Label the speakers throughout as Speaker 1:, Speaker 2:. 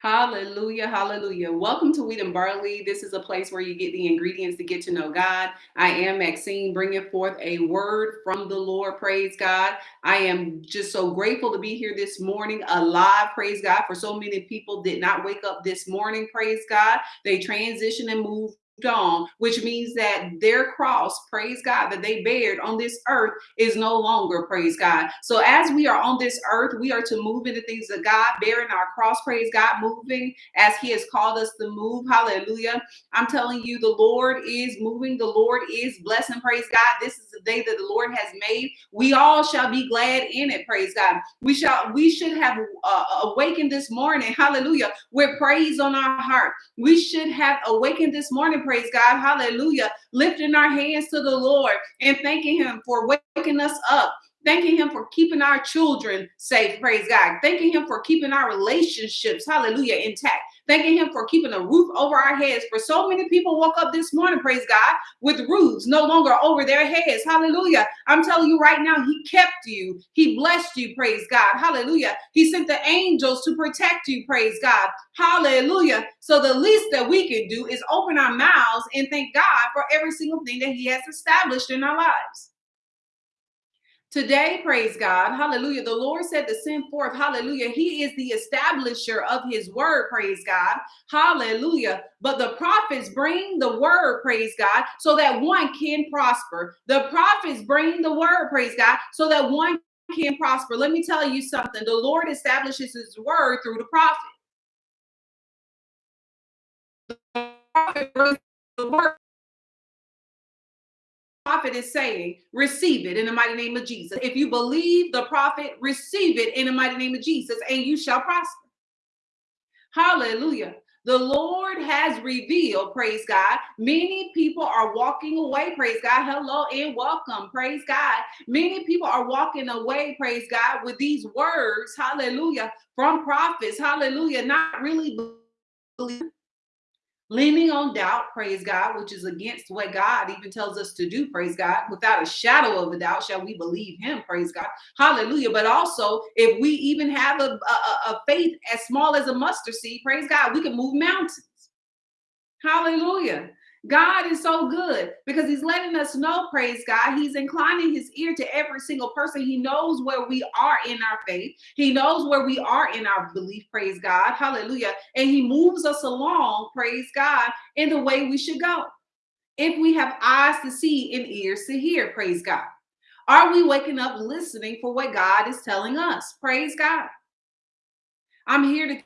Speaker 1: Hallelujah, hallelujah. Welcome to Wheat and Barley. This is a place where you get the ingredients to get to know God. I am Maxine, bringing forth a word from the Lord. Praise God. I am just so grateful to be here this morning, alive. Praise God. For so many people did not wake up this morning. Praise God. They transition and move on, which means that their cross, praise God, that they bared on this earth is no longer, praise God. So as we are on this earth, we are to move into things of God, bearing our cross, praise God, moving as He has called us to move. Hallelujah. I'm telling you, the Lord is moving, the Lord is blessing, praise God. This is the day that the Lord has made. We all shall be glad in it, praise God. We shall, we should have uh, awakened this morning, hallelujah, with praise on our heart. We should have awakened this morning, praise God, hallelujah, lifting our hands to the Lord and thanking Him for waking us up. Thanking him for keeping our children safe. Praise god. Thanking him for keeping our relationships. Hallelujah. Intact thanking him for keeping a roof over our heads. For so many people woke up this morning praise god with roofs no longer over their heads. Hallelujah. I'm telling you right now he kept you. He blessed you praise god. Hallelujah. He sent the angels to protect you praise god. Hallelujah. So the least that we can do is open our mouths and thank god for every single thing that he has established in our lives Today, praise God, hallelujah. The Lord said to send forth, hallelujah. He is the establisher of his word, praise God, hallelujah. But the prophets bring the word, praise God, so that one can prosper. The prophets bring the word, praise God, so that one can prosper. Let me tell you something the Lord establishes his word through the prophet. The prophet brings the word prophet is saying, receive it in the mighty name of Jesus. If you believe the prophet, receive it in the mighty name of Jesus, and you shall prosper. Hallelujah. The Lord has revealed, praise God. Many people are walking away, praise God. Hello and welcome, praise God. Many people are walking away, praise God, with these words, hallelujah, from prophets, hallelujah, not really leaning on doubt, praise God, which is against what God even tells us to do, praise God. Without a shadow of a doubt, shall we believe Him, praise God. Hallelujah. But also, if we even have a, a, a faith as small as a mustard seed, praise God, we can move mountains. Hallelujah. God is so good because he's letting us know, praise God. He's inclining his ear to every single person. He knows where we are in our faith. He knows where we are in our belief, praise God. Hallelujah. And he moves us along, praise God, in the way we should go. If we have eyes to see and ears to hear, praise God. Are we waking up listening for what God is telling us? Praise God. I'm here to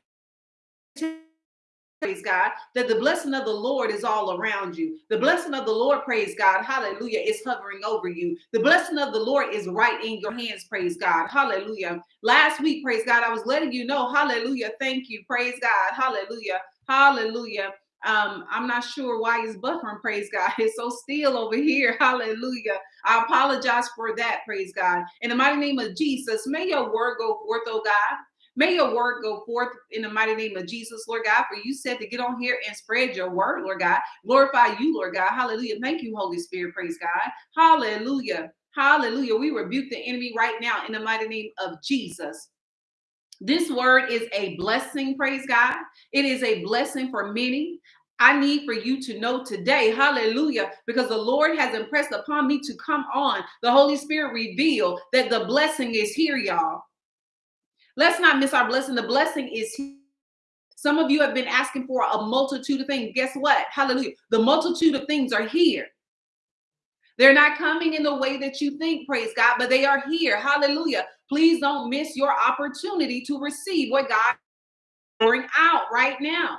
Speaker 1: praise God, that the blessing of the Lord is all around you. The blessing of the Lord, praise God, hallelujah, is hovering over you. The blessing of the Lord is right in your hands, praise God, hallelujah. Last week, praise God, I was letting you know, hallelujah, thank you, praise God, hallelujah, hallelujah. Um, I'm not sure why it's buffering, praise God. It's so still over here, hallelujah. I apologize for that, praise God. In the mighty name of Jesus, may your word go forth, oh God. May your word go forth in the mighty name of Jesus, Lord God. For you said to get on here and spread your word, Lord God. Glorify you, Lord God. Hallelujah. Thank you, Holy Spirit. Praise God. Hallelujah. Hallelujah. We rebuke the enemy right now in the mighty name of Jesus. This word is a blessing, praise God. It is a blessing for many. I need for you to know today, hallelujah, because the Lord has impressed upon me to come on. The Holy Spirit revealed that the blessing is here, y'all. Let's not miss our blessing. The blessing is here. Some of you have been asking for a multitude of things. Guess what? Hallelujah. The multitude of things are here. They're not coming in the way that you think, praise God, but they are here. Hallelujah. Please don't miss your opportunity to receive what God is pouring out right now.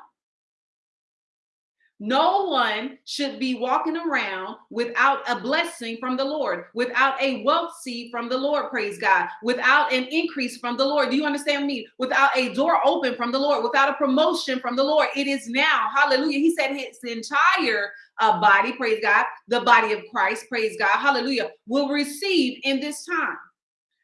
Speaker 1: No one should be walking around without a blessing from the Lord, without a wealth seed from the Lord, praise God, without an increase from the Lord. Do you understand me? Without a door open from the Lord, without a promotion from the Lord. It is now. Hallelujah. He said his entire uh, body, praise God, the body of Christ, praise God, hallelujah, will receive in this time.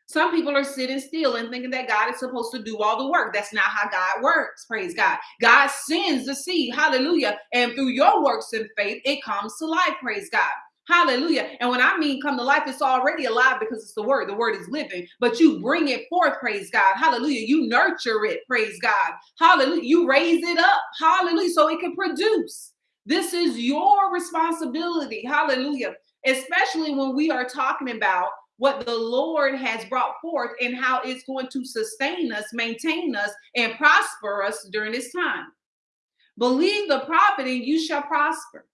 Speaker 1: Some people are sitting still and thinking that God is supposed to do all the work. That's not how God works. Praise God. God sends the seed. Hallelujah. And through your works in faith, it comes to life. Praise God. Hallelujah. And when I mean come to life, it's already alive because it's the word. The word is living, but you bring it forth, praise God. Hallelujah. You nurture it, praise God. Hallelujah. You raise it up, hallelujah, so it can produce. This is your responsibility, hallelujah. Especially when we are talking about what the Lord has brought forth and how it's going to sustain us, maintain us, and prosper us during this time. Believe the prophet and you shall prosper.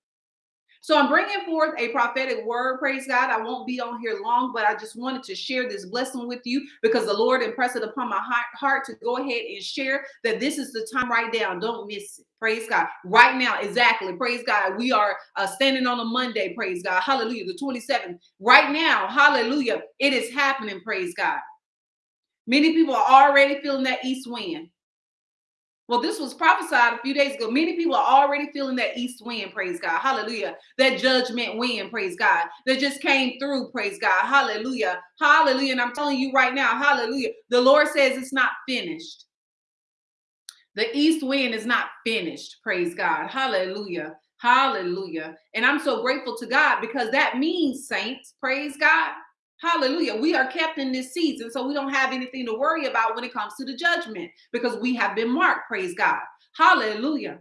Speaker 1: So I'm bringing forth a prophetic word, praise God. I won't be on here long, but I just wanted to share this blessing with you because the Lord impressed it upon my heart to go ahead and share that this is the time right now. Don't miss it. Praise God. Right now, exactly. Praise God. We are uh, standing on a Monday. Praise God. Hallelujah. The 27th. Right now, hallelujah. It is happening. Praise God. Many people are already feeling that east wind. Well, this was prophesied a few days ago. Many people are already feeling that east wind, praise God. Hallelujah. That judgment wind, praise God. That just came through, praise God. Hallelujah. Hallelujah. And I'm telling you right now, hallelujah. The Lord says it's not finished. The east wind is not finished, praise God. Hallelujah. Hallelujah. And I'm so grateful to God because that means, saints, praise God, Hallelujah. We are kept in this season, so we don't have anything to worry about when it comes to the judgment because we have been marked. Praise God. Hallelujah.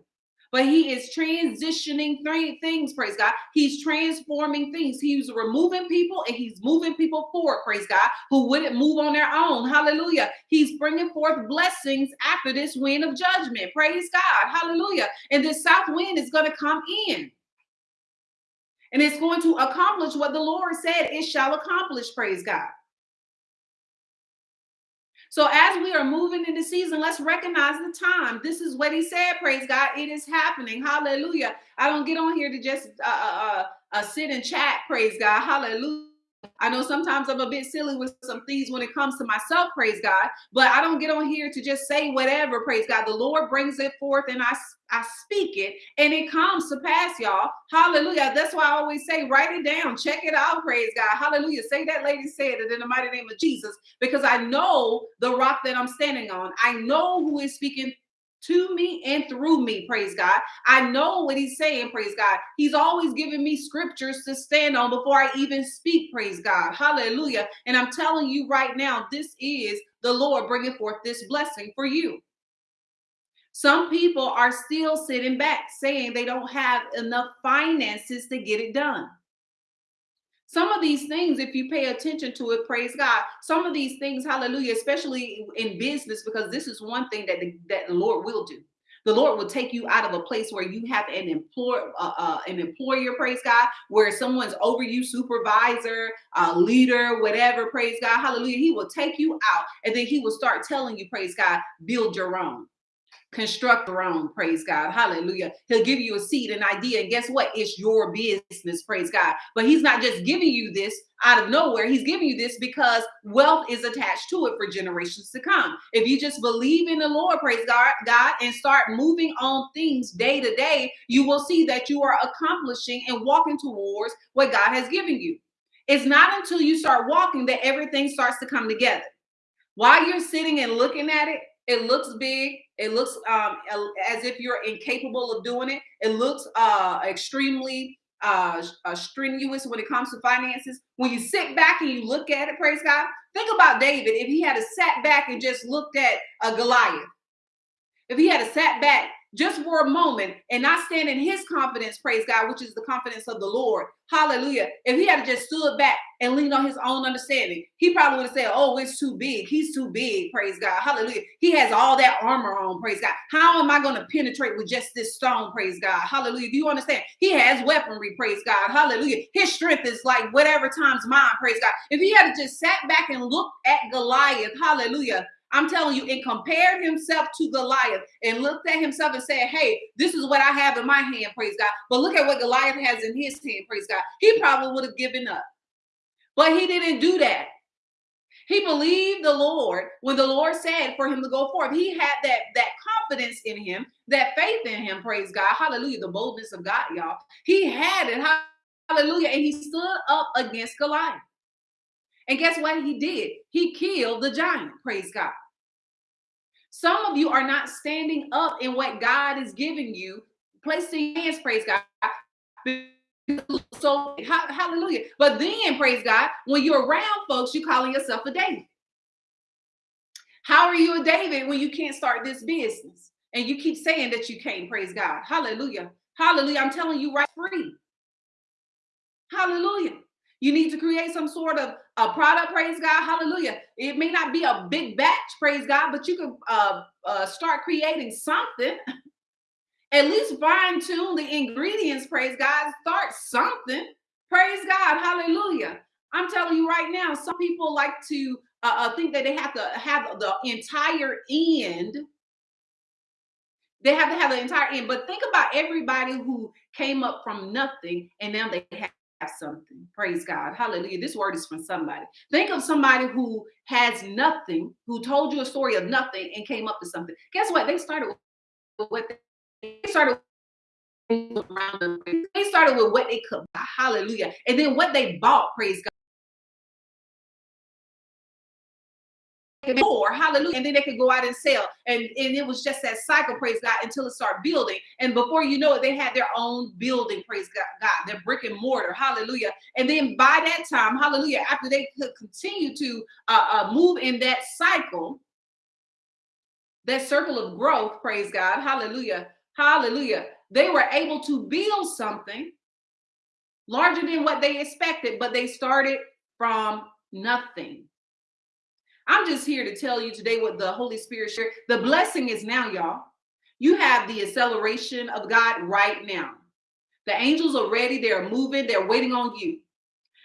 Speaker 1: But he is transitioning three things, praise God. He's transforming things. He's removing people and he's moving people forward, praise God, who wouldn't move on their own. Hallelujah. He's bringing forth blessings after this wind of judgment. Praise God. Hallelujah. And this south wind is going to come in and it's going to accomplish what the Lord said it shall accomplish. Praise God. So as we are moving in the season, let's recognize the time. This is what he said. Praise God. It is happening. Hallelujah. I don't get on here to just uh, uh, uh, uh sit and chat. Praise God. Hallelujah. I know sometimes I'm a bit silly with some things when it comes to myself, praise God, but I don't get on here to just say whatever, praise God. The Lord brings it forth and I, I speak it and it comes to pass, y'all. Hallelujah. That's why I always say, write it down, check it out, praise God. Hallelujah. Say that lady said it in the mighty name of Jesus because I know the rock that I'm standing on. I know who is speaking to me and through me, praise God. I know what he's saying, praise God. He's always giving me scriptures to stand on before I even speak, praise God. Hallelujah. And I'm telling you right now, this is the Lord bringing forth this blessing for you. Some people are still sitting back saying they don't have enough finances to get it done. Some of these things, if you pay attention to it, praise God. Some of these things, hallelujah, especially in business, because this is one thing that the, that the Lord will do. The Lord will take you out of a place where you have an employer, uh, uh, an employer, praise God, where someone's over you, supervisor, uh, leader, whatever, praise God, hallelujah. He will take you out, and then He will start telling you, praise God, build your own construct your own praise god hallelujah. He'll give you a seed an idea and guess what? It's your business praise god. But he's not just giving you this out of nowhere. He's giving you this because wealth is attached to it for generations to come. If you just believe in the lord praise god god and start moving on things day to day you will see that you are accomplishing and walking towards what god has given you. It's not until you start walking that everything starts to come together. While you're sitting and looking at it it looks big. It looks um, as if you're incapable of doing it. It looks uh, extremely uh, uh, strenuous when it comes to finances. When you sit back and you look at it, praise God. Think about David. If he had a sat back and just looked at a Goliath, if he had a sat back just for a moment and not stand in his confidence, praise God, which is the confidence of the Lord. Hallelujah. If he had just stood back and leaned on his own understanding, he probably would have said, Oh, it's too big. He's too big. Praise God. Hallelujah. He has all that armor on. Praise God. How am I going to penetrate with just this stone? Praise God. Hallelujah. Do you understand? He has weaponry. Praise God. Hallelujah. His strength is like whatever times mine. Praise God. If he had just sat back and looked at Goliath, hallelujah, I'm telling you, and compared himself to Goliath and looked at himself and said, Hey, this is what I have in my hand, praise God. But look at what Goliath has in his hand, praise God. He probably would have given up. But he didn't do that. He believed the Lord when the Lord said for him to go forth. He had that that confidence in him, that faith in him. Praise God, Hallelujah! The boldness of God, y'all. He had it, Hallelujah, and he stood up against Goliath. And guess what he did? He killed the giant. Praise God. Some of you are not standing up in what God is giving you. Place your hands, praise God, so hallelujah. But then, praise God, when you're around folks, you're calling yourself a David. How are you a David when you can't start this business? And you keep saying that you can't, praise God. Hallelujah. Hallelujah. I'm telling you right free. Hallelujah. You need to create some sort of a product, praise God. Hallelujah. It may not be a big batch, praise God, but you can uh, uh, start creating something. At least fine tune the ingredients, praise God. Start something, praise God. Hallelujah. I'm telling you right now, some people like to uh, uh, think that they have to have the entire end. They have to have the entire end. But think about everybody who came up from nothing and now they have something. Praise God. Hallelujah. This word is from somebody. Think of somebody who has nothing, who told you a story of nothing and came up with something. Guess what? They started with what they started they started with what they could buy. Hallelujah. And then what they bought, praise God. More hallelujah and then they could go out and sell. And and it was just that cycle praise god until it started building. And before you know it they had their own building praise god, god their brick and mortar hallelujah. And then by that time hallelujah after they could continue to uh, uh, move in that cycle that circle of growth praise god hallelujah hallelujah they were able to build something larger than what they expected but they started from nothing I'm just here to tell you today what the Holy Spirit shared. The blessing is now, y'all. You have the acceleration of God right now. The angels are ready, they're moving, they're waiting on you.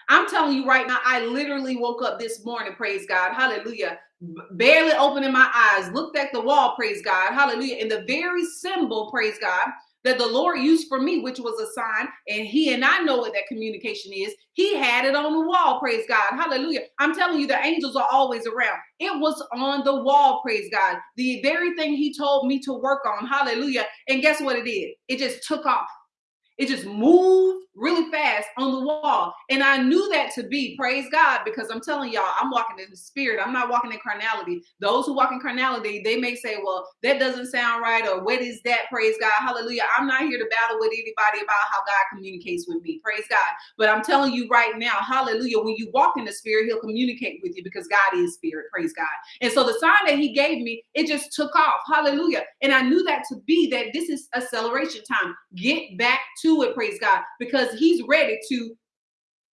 Speaker 1: I'm telling you right now, I literally woke up this morning, praise God, hallelujah, barely opening my eyes, looked at the wall, praise God, hallelujah, and the very symbol, praise God, that the Lord used for me, which was a sign, and He and I know what that communication is. He had it on the wall, praise God. Hallelujah. I'm telling you, the angels are always around. It was on the wall, praise God. The very thing He told me to work on, hallelujah. And guess what it did? It just took off. It just moved really fast on the wall. And I knew that to be, praise God, because I'm telling y'all, I'm walking in the spirit. I'm not walking in carnality. Those who walk in carnality, they may say, well, that doesn't sound right, or what is that? Praise God. Hallelujah. I'm not here to battle with anybody about how God communicates with me. Praise God. But I'm telling you right now, hallelujah, when you walk in the spirit, he'll communicate with you because God is spirit. Praise God. And so the sign that he gave me, it just took off. Hallelujah. And I knew that to be that this is acceleration time. Get back to it, praise God, because he's ready to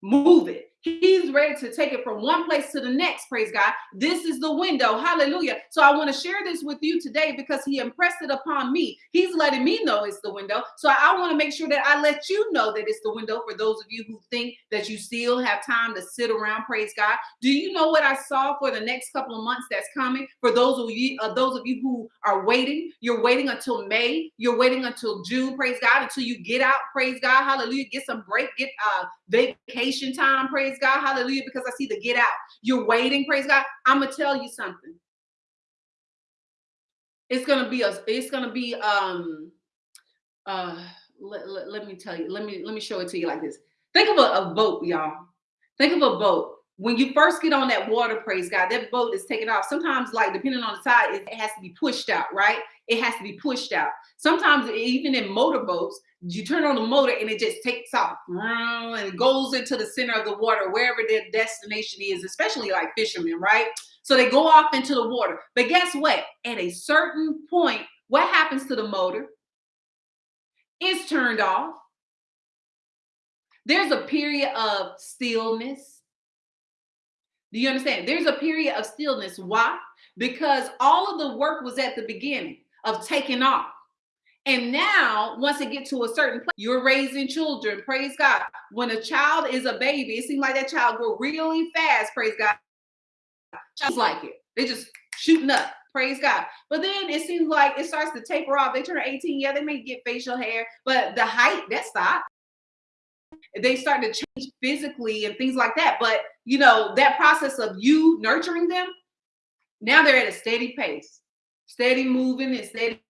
Speaker 1: move it. He's ready to take it from one place to the next. Praise God. This is the window. Hallelujah. So I want to share this with you today because he impressed it upon me. He's letting me know it's the window. So I want to make sure that I let you know that it's the window for those of you who think that you still have time to sit around. Praise God. Do you know what I saw for the next couple of months that's coming? For those of you, uh, those of you who are waiting, you're waiting until May. You're waiting until June. Praise God. Until you get out. Praise God. Hallelujah. Get some break. Get uh vacation time. Praise God, hallelujah, because I see the get out. You're waiting, praise God. I'm gonna tell you something. It's gonna be a it's gonna be um uh let, let, let, me tell you, let me let me show it to you like this. Think of a, a boat, y'all. Think of a boat. When you first get on that water, praise God, that boat is taken off. Sometimes, like depending on the side, it has to be pushed out, right? It has to be pushed out. Sometimes, even in motorboats, you turn on the motor and it just takes off and goes into the center of the water, wherever their destination is, especially like fishermen, right? So they go off into the water. But guess what? At a certain point, what happens to the motor? It's turned off. There's a period of stillness. Do you understand? There's a period of stillness. Why? Because all of the work was at the beginning of taking off. And now, once it get to a certain place, you're raising children. Praise God. When a child is a baby, it seems like that child grow really fast. Praise God. Just like it. They just shooting up. Praise God. But then it seems like it starts to taper off. They turn 18. Yeah, they may get facial hair, but the height, that stop. They start to change physically and things like that. But you know, that process of you nurturing them, now they're at a steady pace, steady moving and steady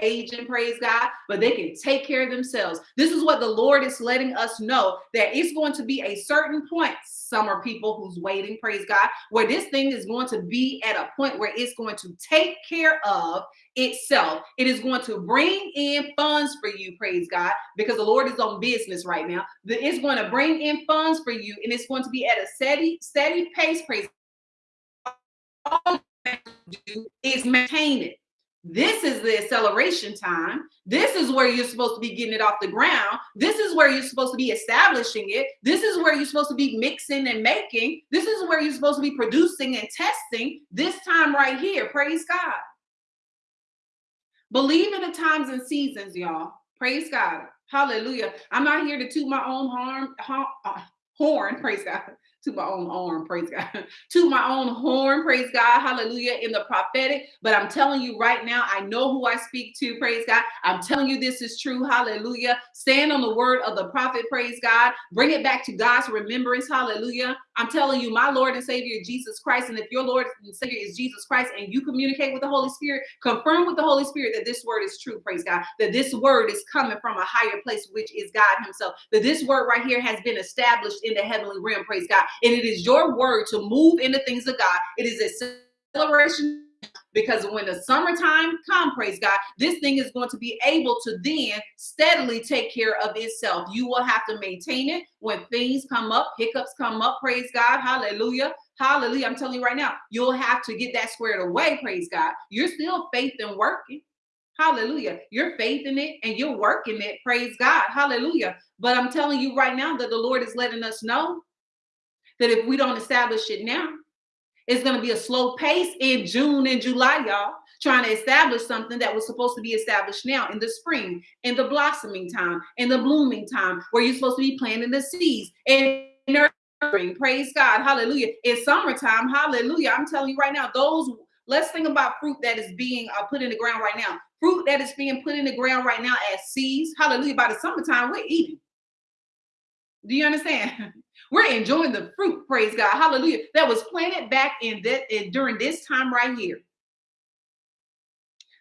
Speaker 1: aging, praise God, but they can take care of themselves. This is what the Lord is letting us know that it's going to be a certain point. Some are people who's waiting, praise God, where this thing is going to be at a point where it's going to take care of itself. It is going to bring in funds for you, praise God, because the Lord is on business right now. It's going to bring in funds for you, and it's going to be at a steady, steady pace, praise all do is maintain it. This is the acceleration time. This is where you're supposed to be getting it off the ground. This is where you're supposed to be establishing it. This is where you're supposed to be mixing and making. This is where you're supposed to be producing and testing this time right here. Praise God. Believe in the times and seasons, y'all. Praise God. Hallelujah. I'm not here to toot my own horn, uh, horn, praise God to my own arm, praise God, to my own horn, praise God, hallelujah, in the prophetic. But I'm telling you right now, I know who I speak to, praise God. I'm telling you this is true, hallelujah. Stand on the word of the prophet, praise God. Bring it back to God's remembrance, hallelujah. I'm telling you, my Lord and Savior Jesus Christ. And if your Lord and Savior is Jesus Christ and you communicate with the Holy Spirit, confirm with the Holy Spirit that this word is true, praise God, that this word is coming from a higher place, which is God Himself, that this word right here has been established in the heavenly realm, praise God. And it is your word to move in the things of God. It is a celebration because when the summertime come, praise God, this thing is going to be able to then steadily take care of itself. You will have to maintain it when things come up, hiccups come up, praise God, hallelujah. Hallelujah. I'm telling you right now, you'll have to get that squared away, praise God. You're still faith and working. Hallelujah. You're faith in it and you're working it. Praise God. Hallelujah. But I'm telling you right now that the Lord is letting us know that if we don't establish it now, it's going to be a slow pace in June and July, y'all, trying to establish something that was supposed to be established now in the spring, in the blossoming time, in the blooming time, where you're supposed to be planting the seeds and nurturing. Praise God. Hallelujah. It's summertime, hallelujah. I'm telling you right now, those, let's think about fruit that is being uh, put in the ground right now. Fruit that is being put in the ground right now as seeds. Hallelujah. By the summertime, we're eating. Do you understand? We're enjoying the fruit, praise God. Hallelujah. That was planted back in that in, during this time right here.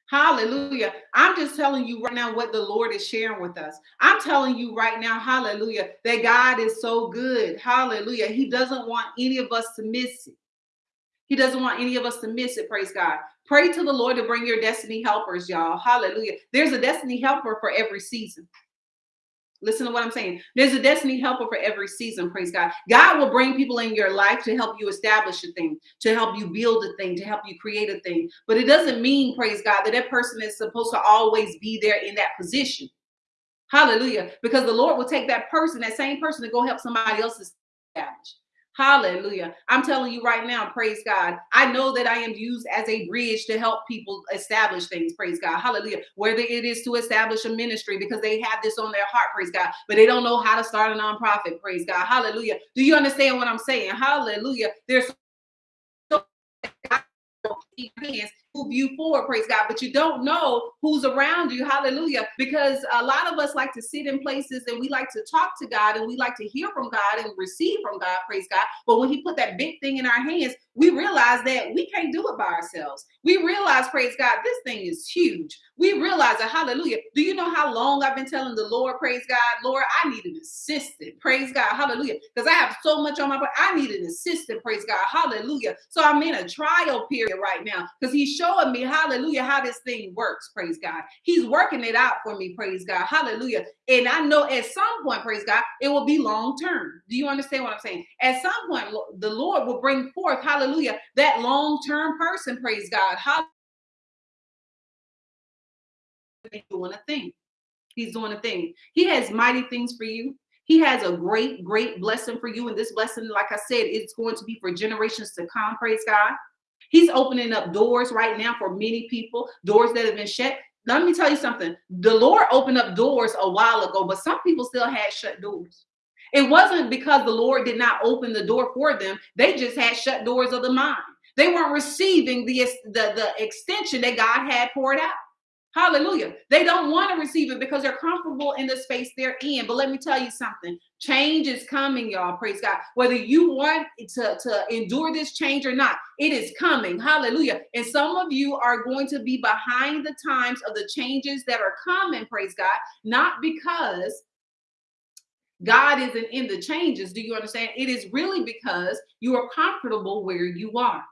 Speaker 1: Hallelujah. I'm just telling you right now what the Lord is sharing with us. I'm telling you right now, hallelujah, that God is so good. Hallelujah. He doesn't want any of us to miss it. He doesn't want any of us to miss it. Praise God. Pray to the Lord to bring your destiny helpers, y'all. Hallelujah. There's a destiny helper for every season. Listen to what I'm saying. There's a destiny helper for every season. Praise God. God will bring people in your life to help you establish a thing, to help you build a thing, to help you create a thing. But it doesn't mean, praise God, that that person is supposed to always be there in that position. Hallelujah. Because the Lord will take that person, that same person, to go help somebody else establish. Hallelujah. I'm telling you right now, praise God. I know that I am used as a bridge to help people establish things, praise God. Hallelujah. Whether it is to establish a ministry because they have this on their heart, praise God, but they don't know how to start a nonprofit, praise God. Hallelujah. Do you understand what I'm saying? Hallelujah. There's hands move you forward, praise God. But you don't know who's around you, hallelujah. Because a lot of us like to sit in places and we like to talk to God and we like to hear from God and receive from God, praise God. But when He put that big thing in our hands, we realize that we can't do it by ourselves. We realize, praise God, this thing is huge. We realize that, hallelujah. Do you know how long I've been telling the Lord, praise God, Lord, I need an assistant, praise God, hallelujah. Because I have so much on my plate. I need an assistant, praise God, hallelujah. So I'm in a trial period right now because He's showing me, hallelujah, how this thing works, praise God. He's working it out for me, praise God, hallelujah. And I know at some point, praise God, it will be long term. Do you understand what I'm saying? At some point, the Lord will bring forth, hallelujah, that long term person, praise God. Hallelujah. He's Doing a thing. He's doing a thing. He has mighty things for you. He has a great, great blessing for you. And this blessing, like I said, it's going to be for generations to come. Praise God. He's opening up doors right now for many people, doors that have been shut. Let me tell you something. The Lord opened up doors a while ago, but some people still had shut doors. It wasn't because the Lord did not open the door for them. They just had shut doors of the mind. They weren't receiving the, the, the extension that God had poured out. Hallelujah. They don't want to receive it because they're comfortable in the space they're in. But let me tell you something change is coming, y'all. Praise God. Whether you want to, to endure this change or not, it is coming. Hallelujah. And some of you are going to be behind the times of the changes that are coming. Praise God. Not because God isn't in the changes. Do you understand? It is really because you are comfortable where you are.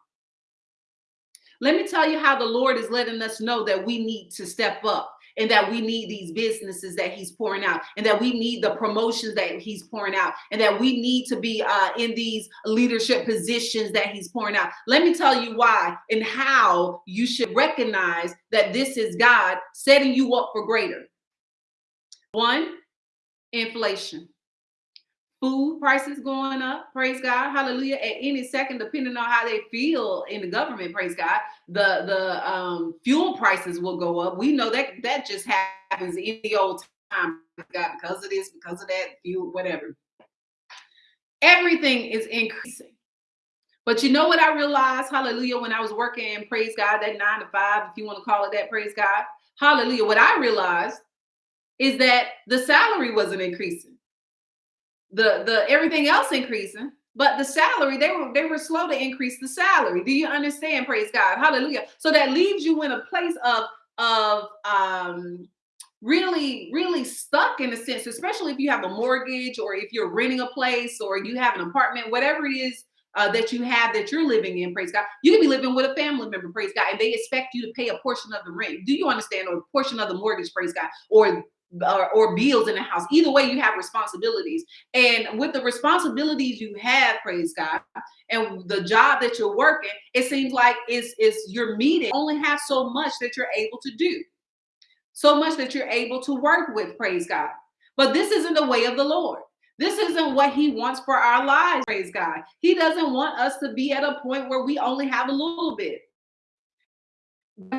Speaker 1: Let me tell you how the Lord is letting us know that we need to step up and that we need these businesses that he's pouring out and that we need the promotions that he's pouring out and that we need to be uh, in these leadership positions that he's pouring out. Let me tell you why and how you should recognize that this is God setting you up for greater. One, inflation food prices going up praise god hallelujah at any second depending on how they feel in the government praise god the the um fuel prices will go up. We know that that just happens in the old time god because of this because of that fuel whatever. Everything is increasing. But you know what i realized hallelujah when i was working praise god that nine to five if you want to call it that praise god hallelujah what i realized is that the salary wasn't increasing the the everything else increasing but the salary they were they were slow to increase the salary do you understand praise god hallelujah so that leaves you in a place of of um really really stuck in a sense especially if you have a mortgage or if you're renting a place or you have an apartment whatever it is uh, that you have that you're living in, praise God. You can be living with a family member, praise God, and they expect you to pay a portion of the rent. Do you understand? Or a portion of the mortgage, praise God, or or, or bills in the house. Either way, you have responsibilities. And with the responsibilities you have, praise God, and the job that you're working, it seems like it's, it's your meeting only have so much that you're able to do. So much that you're able to work with, praise God. But this isn't the way of the Lord. This isn't what he wants for our lives, praise God. He doesn't want us to be at a point where we only have a little bit.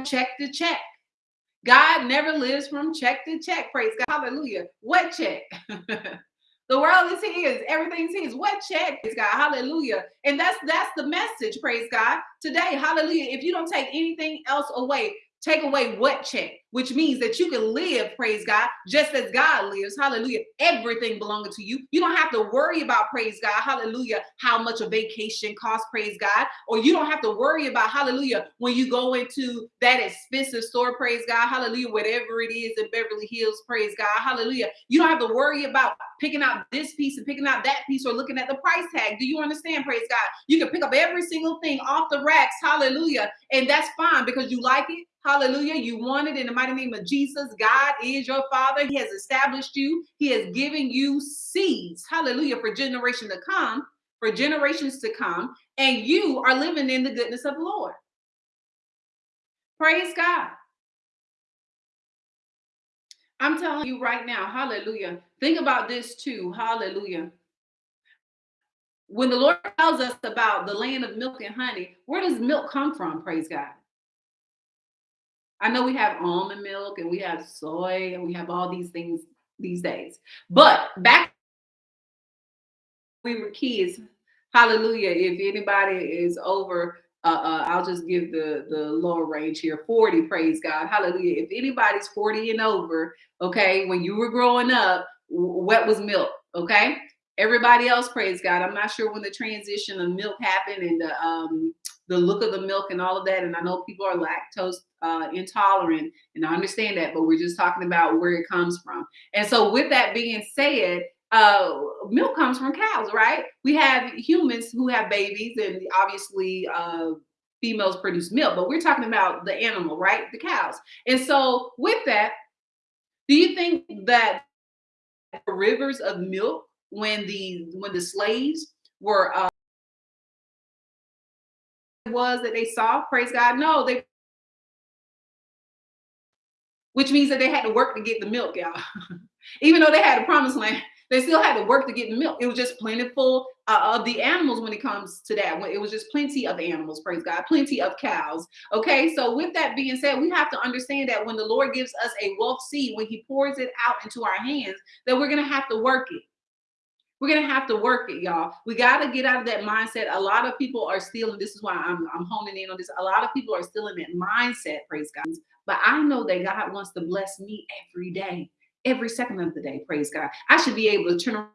Speaker 1: Check to check. God never lives from check to check. Praise God. Hallelujah. What check? the world is his. Everything's his. What check is God? Hallelujah. And that's that's the message. Praise God. Today, hallelujah. If you don't take anything else away, take away what check? which means that you can live, praise God, just as God lives. Hallelujah. Everything belonging to you. You don't have to worry about, praise God, hallelujah, how much a vacation costs, praise God. Or you don't have to worry about, hallelujah, when you go into that expensive store, praise God, hallelujah, whatever it is in Beverly Hills, praise God, hallelujah. You don't have to worry about picking out this piece and picking out that piece or looking at the price tag. Do you understand, praise God? You can pick up every single thing off the racks, hallelujah, and that's fine because you like it. Hallelujah. You want it in the mighty name of Jesus. God is your father. He has established you. He has given you seeds. Hallelujah. For generation to come, for generations to come. And you are living in the goodness of the Lord. Praise God. I'm telling you right now, hallelujah. Think about this too. Hallelujah. When the Lord tells us about the land of milk and honey, where does milk come from? Praise God. I know we have almond milk and we have soy and we have all these things these days. But back we were kids, hallelujah. If anybody is over uh, uh, I'll just give the the lower range here 40 praise god hallelujah if anybody's 40 and over okay when you were growing up what was milk okay everybody else praise god i'm not sure when the transition of milk happened and the um the look of the milk and all of that. And I know people are lactose uh, intolerant, and I understand that, but we're just talking about where it comes from. And so, with that being said, uh, milk comes from cows, right? We have humans who have babies, and obviously, uh, females produce milk, but we're talking about the animal, right? The cows. And so, with that, do you think that rivers of milk when the when the slaves were uh, was that they saw, praise God. No, they which means that they had to work to get the milk, y'all. Even though they had a promised land, they still had to work to get the milk. It was just plentiful uh, of the animals when it comes to that. When it was just plenty of animals, praise God, plenty of cows. Okay, so with that being said, we have to understand that when the Lord gives us a wealth seed, when He pours it out into our hands, that we're going to have to work it. We're gonna have to work it, y'all. We got to get out of that mindset. A lot of people are still, and this is why I'm, I'm honing in on this. A lot of people are still in that mindset, praise God, but I know that God wants to bless me every day, every second of the day. Praise God. I should be able to turn around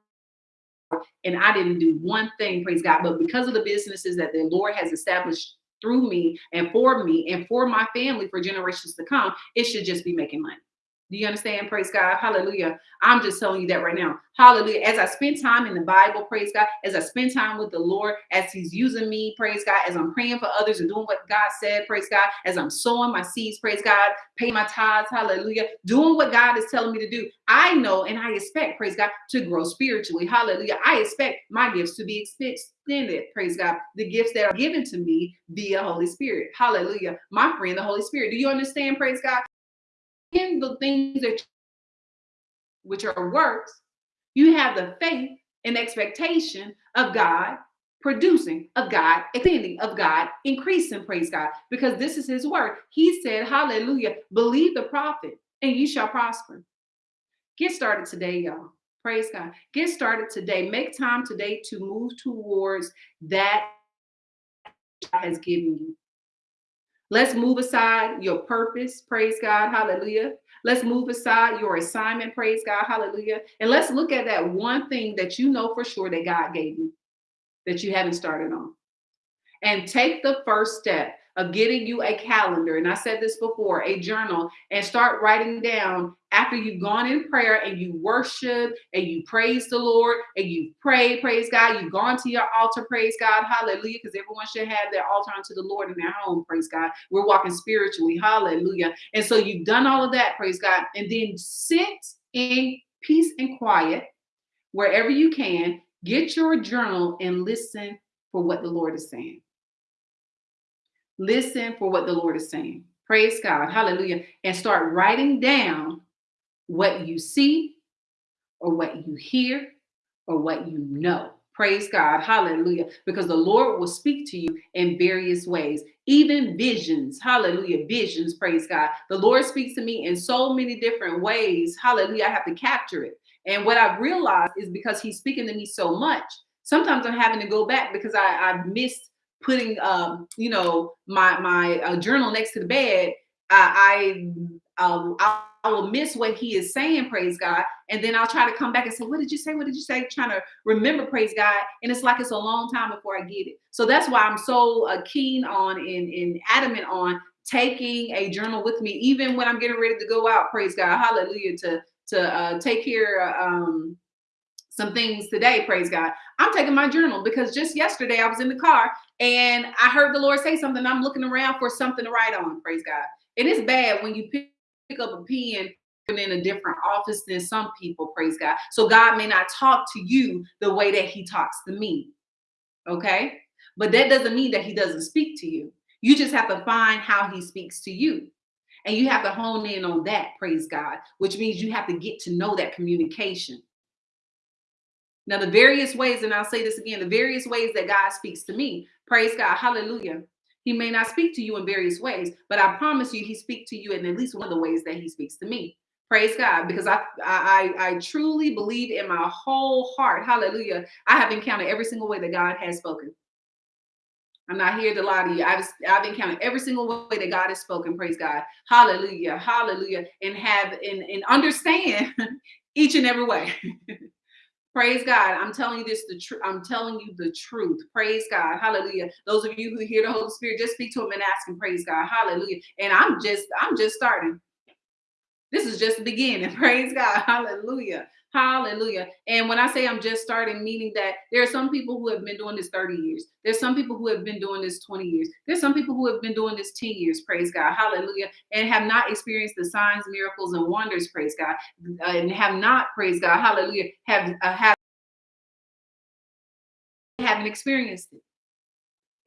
Speaker 1: and I didn't do one thing, praise God. But because of the businesses that the Lord has established through me and for me and for my family for generations to come, it should just be making money. Do you understand? Praise God. Hallelujah. I'm just telling you that right now. Hallelujah. As I spend time in the Bible, praise God. As I spend time with the Lord, as He's using me, praise God. As I'm praying for others and doing what God said, praise God. As I'm sowing my seeds, praise God. Paying my tithes, hallelujah. Doing what God is telling me to do. I know and I expect, praise God, to grow spiritually. Hallelujah. I expect my gifts to be extended, praise God. The gifts that are given to me via Holy Spirit. Hallelujah. My friend, the Holy Spirit. Do you understand, praise God? In the things that which are works, you have the faith and expectation of God producing, of God extending, of God increasing, praise God, because this is his word. He said, Hallelujah, believe the prophet and you shall prosper. Get started today, y'all. Praise God. Get started today. Make time today to move towards that God has given you. Let's move aside your purpose. Praise God. Hallelujah. Let's move aside your assignment. Praise God. Hallelujah. And let's look at that one thing that you know for sure that God gave you that you haven't started on. And take the first step of getting you a calendar. And I said this before, a journal, and start writing down after you've gone in prayer and you worship and you praise the Lord and you pray, praise God. You've gone to your altar, praise God, hallelujah, because everyone should have their altar unto the Lord in their home, praise God. We're walking spiritually, hallelujah. And so you've done all of that, praise God, and then sit in peace and quiet wherever you can. Get your journal and listen for what the Lord is saying. Listen for what the Lord is saying. Praise God. Hallelujah. And start writing down what you see or what you hear or what you know. Praise God. Hallelujah. Because the Lord will speak to you in various ways, even visions. Hallelujah. Visions. Praise God. The Lord speaks to me in so many different ways. Hallelujah. I have to capture it. And what I've realized is because He's speaking to me so much, sometimes I'm having to go back because I, I've missed putting um, you know my my uh, journal next to the bed i i I, I will miss what he is saying praise god and then i'll try to come back and say what did you say? What did you say? Trying to remember praise god and it's like it's a long time before i get it. So that's why i'm so uh, keen on and, and adamant on taking a journal with me even when i'm getting ready to go out praise god hallelujah to to uh, take care um some things today, praise God. I'm taking my journal because just yesterday I was in the car and I heard the Lord say something. I'm looking around for something to write on, praise God. And It is bad when you pick up a pen in a different office than some people, praise God. So God may not talk to you the way that he talks to me. Okay? But that doesn't mean that he doesn't speak to you. You just have to find how he speaks to you. And you have to hone in on that, praise God, which means you have to get to know that communication. Now, the various ways, and I'll say this again, the various ways that God speaks to me, praise God, hallelujah. He may not speak to you in various ways, but I promise you, he speaks to you in at least one of the ways that he speaks to me. Praise God, because I, I I truly believe in my whole heart, hallelujah. I have encountered every single way that God has spoken. I'm not here to lie to you. I've I've encountered every single way that God has spoken. Praise God, Hallelujah, Hallelujah, and have and, and understand each and every way. Praise God. I'm telling you this the truth. I'm telling you the truth. Praise God. Hallelujah. Those of you who hear the Holy Spirit, just speak to him and ask him, praise God. Hallelujah. And I'm just, I'm just starting. This is just the beginning. Praise God. Hallelujah. Hallelujah. And when I say I'm just starting, meaning that there are some people who have been doing this 30 years. There's some people who have been doing this 20 years. There's some people who have been doing this 10 years, praise God. Hallelujah. And have not experienced the signs, miracles, and wonders, praise God. And have not, praise God. Hallelujah. Have uh, have haven't experienced it.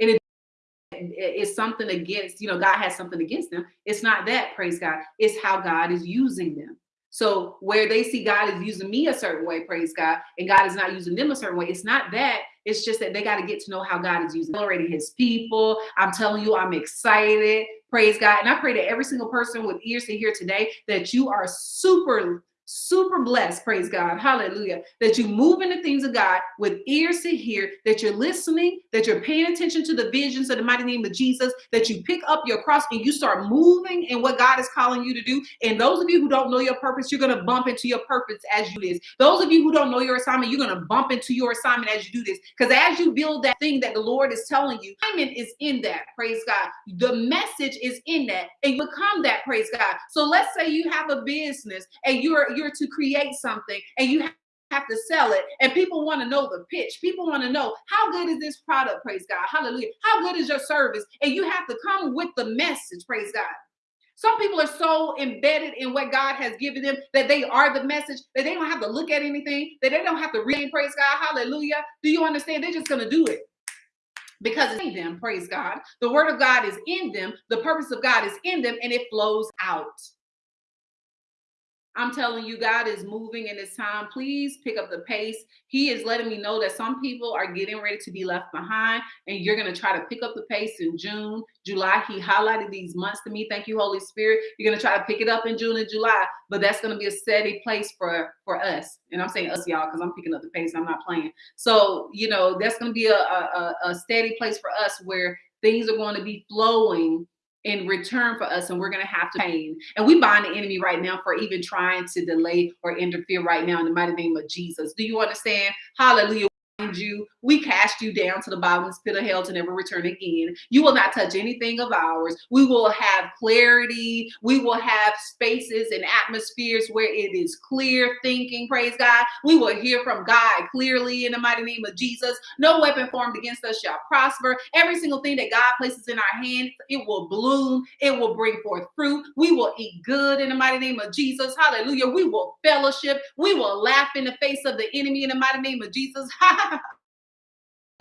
Speaker 1: And it it's something against, you know, God has something against them. It's not that, praise God. It's how God is using them. So where they see God is using me a certain way, praise God, and God is not using them a certain way, it's not that. It's just that they got to get to know how God is using already his people. I'm telling you, I'm excited. Praise God. And I pray that every single person with ears to hear today that you are super super blessed, praise God, hallelujah, that you move in the things of God with ears to hear, that you're listening, that you're paying attention to the visions of the mighty name of Jesus, that you pick up your cross and you start moving in what God is calling you to do. And those of you who don't know your purpose, you're going to bump into your purpose as you do this. Those of you who don't know your assignment, you're going to bump into your assignment as you do this. Because as you build that thing that the Lord is telling you, assignment is in that, praise God. The message is in that, and become that, praise God. So let's say you have a business and you're you're to create something and you have to sell it and people want to know the pitch people want to know how good is this product praise god hallelujah how good is your service and you have to come with the message praise god some people are so embedded in what God has given them that they are the message, that they don't have to look at anything, that they don't have to read, praise God, hallelujah. Do you understand? They're just going to do it because it's in them, praise God. The word of God is in them, the purpose of God is in them, and it flows out. I'm telling you, God is moving in this time. Please pick up the pace. He is letting me know that some people are getting ready to be left behind, and you're going to try to pick up the pace in June, July. He highlighted these months to me. Thank you, Holy Spirit. You're going to try to pick it up in June and July, but that's going to be a steady place for for us. And I'm saying us, y'all, because I'm picking up the pace. I'm not playing. So you know, that's going to be a, a, a steady place for us where things are going to be flowing in return for us and we're going to have to pain. And we bind the enemy right now for even trying to delay or interfere right now in the mighty name of Jesus. Do you understand? Hallelujah you. We cast you down to the bottomless pit of hell to never return again. You will not touch anything of ours. We will have clarity. We will have spaces and atmospheres where it is clear thinking. Praise God. We will hear from God clearly in the mighty name of Jesus. No weapon formed against us shall prosper. Every single thing that God places in our hands, it will bloom. It will bring forth fruit. We will eat good in the mighty name of Jesus. Hallelujah. We will fellowship. We will laugh in the face of the enemy in the mighty name of Jesus.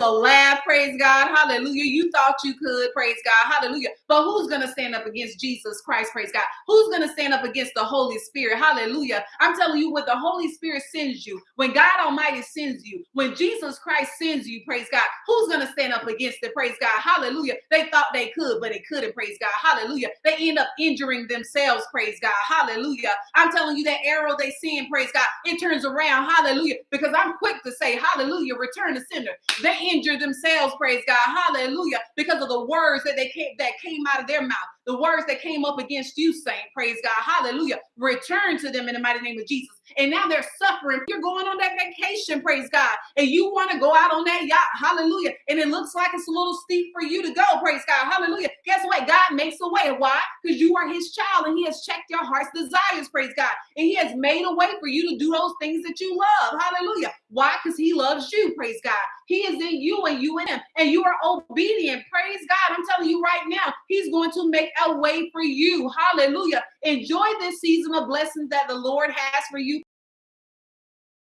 Speaker 1: a laugh, praise God, hallelujah. You thought you could, praise God, hallelujah. But who's gonna stand up against Jesus Christ, praise God? Who's gonna stand up against the Holy Spirit, hallelujah? I'm telling you, when the Holy Spirit sends you, when God Almighty sends you, when Jesus Christ sends you, praise God, who's gonna stand up against it, praise God, hallelujah? They thought they could, but they couldn't, praise God, hallelujah. They end up injuring themselves, praise God, hallelujah. I'm telling you, that arrow they send, praise God, it turns around, hallelujah, because I'm quick to say, hallelujah, return the sender. They injure themselves, praise God, hallelujah, because of the words that they came that came out of their mouth, the words that came up against you, saint, praise God, hallelujah. Return to them in the mighty name of Jesus and now they're suffering. You're going on that vacation, praise God, and you want to go out on that yacht, hallelujah, and it looks like it's a little steep for you to go, praise God, hallelujah. Guess what? God makes a way. Why? Because you are His child, and He has checked your heart's desires, praise God, and He has made a way for you to do those things that you love, hallelujah. Why? Because He loves you, praise God. He is in you, and you in Him, and you are obedient, praise God. I'm telling you right going to make a way for you, hallelujah. Enjoy this season of blessings that the Lord has for you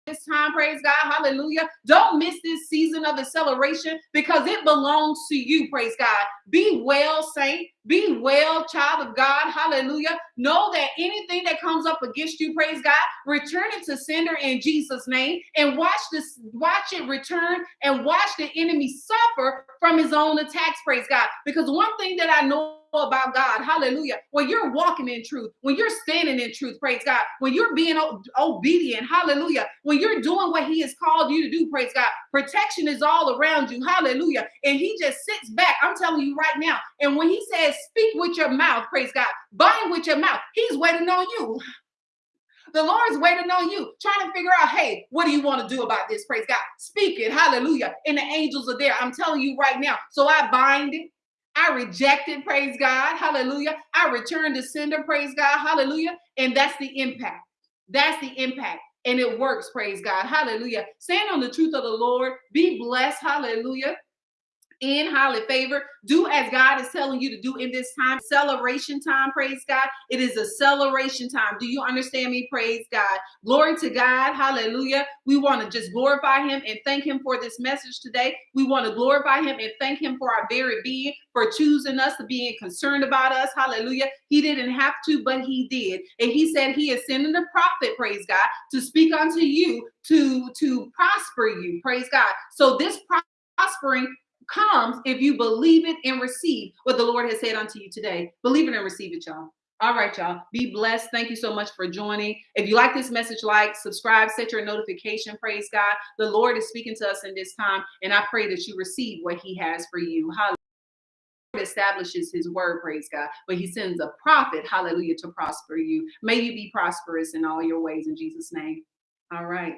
Speaker 1: this time, praise God, hallelujah. Don't miss this season of acceleration because it belongs to you, praise God. Be well, saint. Be well, child of God, hallelujah. Know that anything that comes up against you, praise God, return it to sender in Jesus' name and watch this, watch it return and watch the enemy suffer from his own attacks, praise God. Because one thing that I know about God. Hallelujah. When you're walking in truth, when you're standing in truth, praise God. When you're being obedient, hallelujah. When you're doing what He has called you to do, praise God. Protection is all around you, hallelujah. And He just sits back. I'm telling you right now. And when He says, speak with your mouth, praise God, bind with your mouth, He's waiting on you. The Lord's waiting on you, trying to figure out, hey, what do you want to do about this? Praise God. Speak it. Hallelujah. And the angels are there. I'm telling you right now. So I bind it. I rejected, praise God, hallelujah. I returned to sender, praise God, hallelujah. And that's the impact. That's the impact. And it works, praise God, hallelujah. Stand on the truth of the Lord. Be blessed, hallelujah in highly favor. Do as God is telling you to do in this time. Celebration time, praise God. It is a celebration time. Do you understand me? Praise God. Glory to God. Hallelujah. We want to just glorify him and thank him for this message today. We want to glorify him and thank him for our very being, for choosing us, to being concerned about us. Hallelujah. He didn't have to, but he did. And he said he is sending a prophet, praise God, to speak unto you to, to prosper you. Praise God. So this prospering comes if you believe it and receive what the Lord has said unto you today. Believe it and receive it, y'all. All right, y'all. Be blessed. Thank you so much for joining. If you like this message, like, subscribe, set your notification. Praise God. The Lord is speaking to us in this time, and I pray that you receive what He has for you. Hallelujah. Establishes his word, praise God, but he sends a prophet, hallelujah, to prosper you. May you be prosperous in all your ways in Jesus' name. All right.